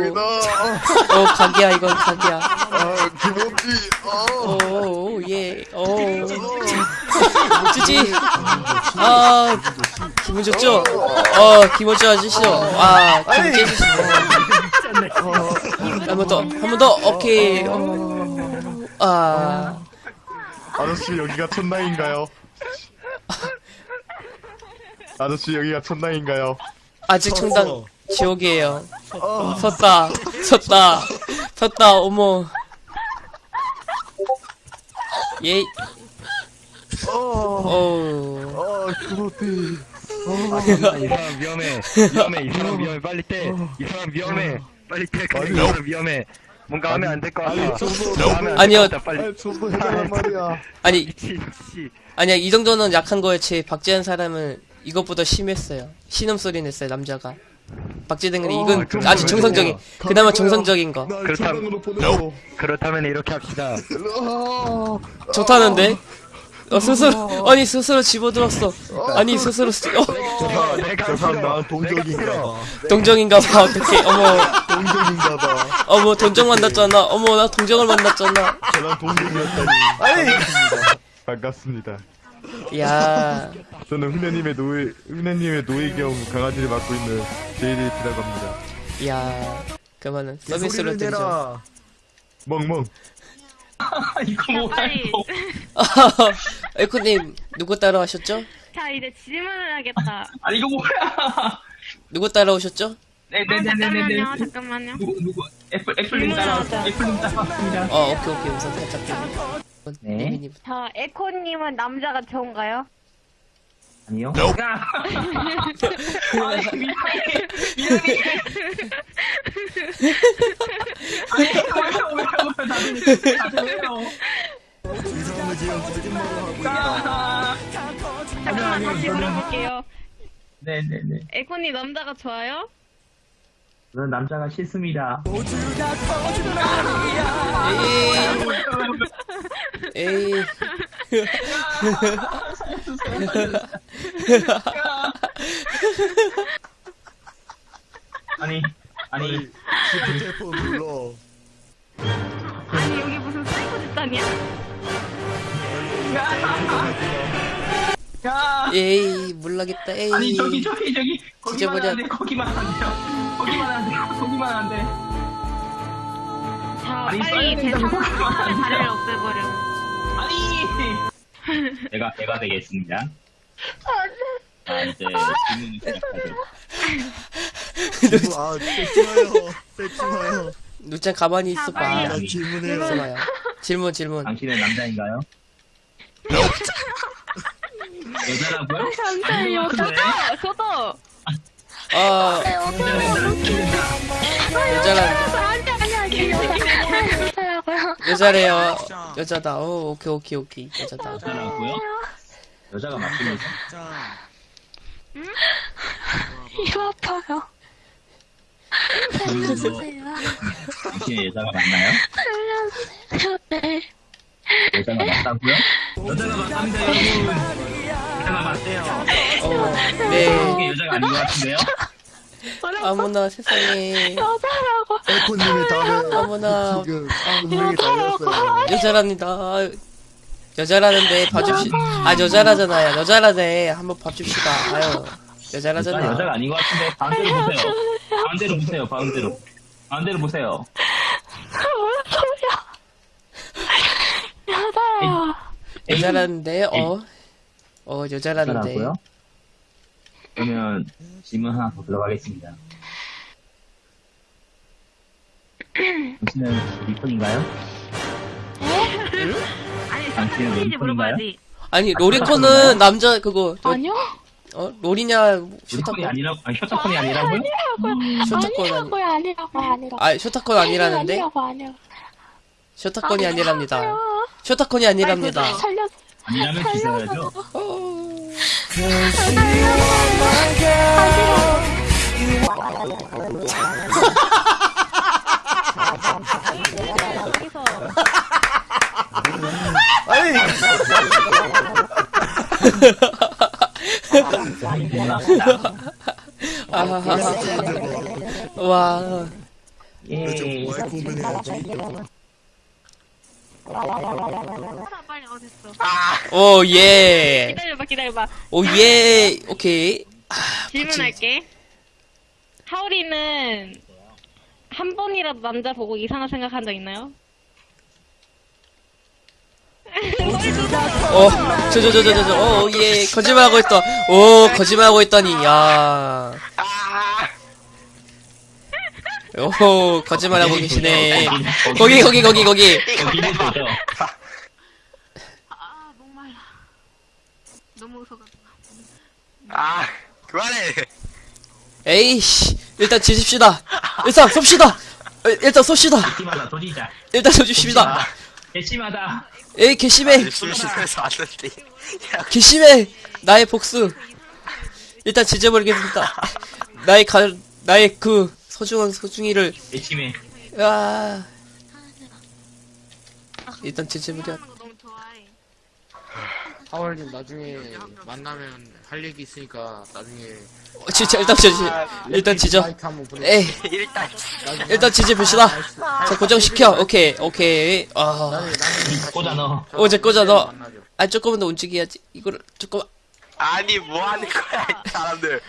여기다. 어, 각이야, 이건 각이야. 아, 김없지. 어. 오, 오, 예, 오. 찌찌. 아, 기분 좋죠? 어, 기분 좋아지시죠? 아, 기분 깨지시죠? 한번 더, 한 번 더, 오케이. 어, 아, 아저씨, 여기가 천당인가요? 아저씨, 여기가 천당인가요? 아직 청당 지옥이에요. 섰다, 섰다, 섰다, 어머. 예, 어. 어, 아, 김없지. 이 사람 위험해. 위험해. 이 사람 위험해. 빨리 떼. 이 사람 위험해. 빨리 떼. 이 사람 위험해. 뭔가 하면 안 될 것 같아. 아니, 아니요. 빨리. 아, 저도 해달란 말이야. 아니. 아니야, 이 정도는 약한 거에 제 박지한 사람은 이것보다 심했어요. 신음소리 냈어요, 남자가. 박지등은 이건 그럼 아주 왜 정상적인? 그나마 다 정상적인 거. 날 그렇다면-. 그렇다면 이렇게 합시다. 아, 좋다는데? 어, 스스로, 아니, 스스로 집어들었어. 아니, 스스로, 쓰- 어, 저, 내가 저 사람 싫어. 나랑 동족인가 내가 봐. 동정인가 봐, 어떡해. 어머, 동족인가 봐. 어머, 동정 만났잖아. 어머, 나 동정을 만났잖아. 저랑 동족이었다니. 반갑습니다. 반갑습니다. 야 저는 훈녀님의 노예, 훈녀님의 노예 겸 강아지를 맡고 있는 제이데이트라고 합니다. 야 그러면은 서비스로 드리죠. 멍멍. 이거 뭐야. 이거 에코님, 누구 따라하셨죠? 자 이제 질문을 하겠다. 아니 이거 뭐야 누구 따라하셨죠? 아, 네네네네네 잠깐만요, 잠깐만요. 누구 누구 애플 애플님 따라 애플님 따라왔습니다 어, 오케이, 오케이. 우선 살짝 좀. 네. 리미님. 자 에코님은 남자가 좋은가요? 아니요 야 아니 미안해 미안해 아니 왜요 왜요 왜요 다들 다들 왜요 이상한 지금 거짓말을 하고 있다. 아, 잠깐만 다시 물어볼게요. 네네네 에코님 남자가 좋아요? 저는 남자가 싫습니다. 에이. 아니 아니 Shift F 눌러. 아니 여기 무슨 사이코 집단이야? 야 에이, 몰라겠다. 에이. 아니 저기 저기 저기 거기만 찢어버려. 안돼 거기만 안 돼요 거기만 안 돼 거기만 안 돼 자 아니, 빨리 다리를 없애버려. 아니 제가 제가 되겠습니다. 자 이제 질문을 시작하죠. 아, 뺏지 마요. 뺏지 마요. 누짱 가만히 자, 있어봐. 나 질문해요. 있어봐요. 질문, 질문. 당신은 남자인가요? 여자라고요? 남자예요. 저도 저도. 아, 여자란, 아니 아니 여자 여자라고요. 여자래요. 여자다. 오, 오케이, 오케이, 오케이. 여자다. 여자라고요? 여자가 맞습니다. 이거 아파요. 질문도 당신의 여자가 맞나요? 네. 여자가 맞다고요? 여자가 맞답니다 여러분 여자가 맞대요 어, 네. 이게 여자가 아닌 것 같은데요? 아무나 세상에. 여자라고. 다음에 어머나. 지금 분명히 달렸어요. 여자랍니다. 여자라는데 봐줍시. 아 여자라잖아요. 여자라네. 한번 봐줍시다. 아유 여자라잖아요. 여자가 아닌 것 같은데 가운데로 보세요. 가운데로 보세요. 가운데로. 가운데로 보세요. 여자예요. 여자라는데 어. 어 여자라는데. 여자라고요? 그러면 질문 하나 더 들어가겠습니다. 당신은 리콘인가요? 아니 당신은 왼손인가요? 물어봐야지. 아니 로리콘은 남자 그거 저- 아니요. 어 롤이냐 리콘이 쇼타콘 아니라 아니 쇼타콘이 아니라고요? 쇼타콘 아니. 아니라고요 아니라고 아니라고. 아 쇼타콘 아니라는데 아니라고 아니라고. 쇼타콘이 아니랍니다. 쇼타콘이 아니랍니다. 살려. 아니라면 주셔야죠. 여기서 아니, 아하하. 와 예. 하나 빨리 어. 오, 예. 기다려봐 기다려봐. 오, 예. 오케이. 질문할게. 하울이는 한 번이라도 남자 보고 이상한 생각한 적 있나요? 어, 저, 저, 저, 저, 저, 저, 오, 예. 거짓말하고 있다. 오, 거짓말하고 있다니, 야. 오, 거짓말하고 계시네. 거기, 거기, 거기, 거기. 아 목말라. 너무 웃어가지고. 아, 그만해. 에이씨. 일단 지집시다. 일단 쏩시다. 어, 일단 쏩시다. 일단 쏘줍시다. 개심하다. 에이, 개심해. 왔는데. 야, 개심해. 나의 복수. 일단 지져버리겠습니다. 나의 가, 나의 그 소중한 소중이를 개심해. 아. 일단 지져버려. 하월님 나중에 만나면 할 얘기 있으니까 나중에 어, 진짜 일단 지져. 일단 지져. 에이, 일단. 일단 지져봅시다. 자, 고정시켜. 오케이, 오케이. 아. 꽂아 넣어. 어, 이제 꽂아 넣어. 아, 조금만 더 움직여야지. 이거를, 조금, 아니, 뭐 하는 거야, 이 사람들.